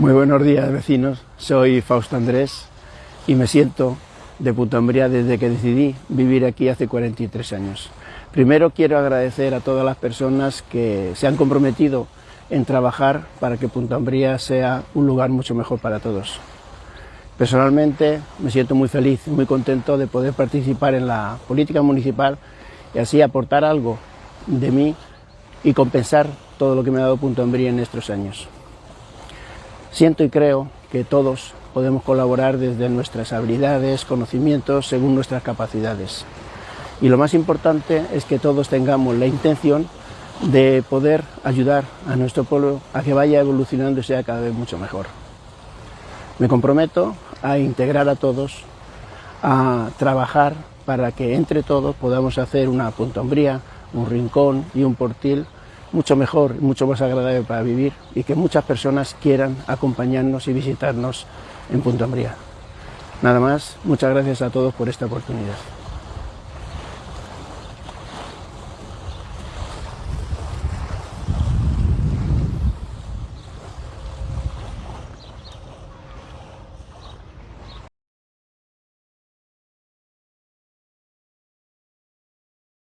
Muy buenos días vecinos, soy Fausto Andrés y me siento de Punta Umbría desde que decidí vivir aquí hace 43 años. Primero quiero agradecer a todas las personas que se han comprometido en trabajar para que Punta Umbría sea un lugar mucho mejor para todos. Personalmente me siento muy feliz, muy contento de poder participar en la política municipal y así aportar algo de mí y compensar todo lo que me ha dado Punta Umbría en estos años. Siento y creo que todos podemos colaborar desde nuestras habilidades, conocimientos, según nuestras capacidades. Y lo más importante es que todos tengamos la intención de poder ayudar a nuestro pueblo a que vaya evolucionando y sea cada vez mucho mejor. Me comprometo a integrar a todos, a trabajar para que entre todos podamos hacer una puntombría, un rincón y un portil mucho mejor, mucho más agradable para vivir y que muchas personas quieran acompañarnos y visitarnos en Punta Umbría. Nada más, muchas gracias a todos por esta oportunidad.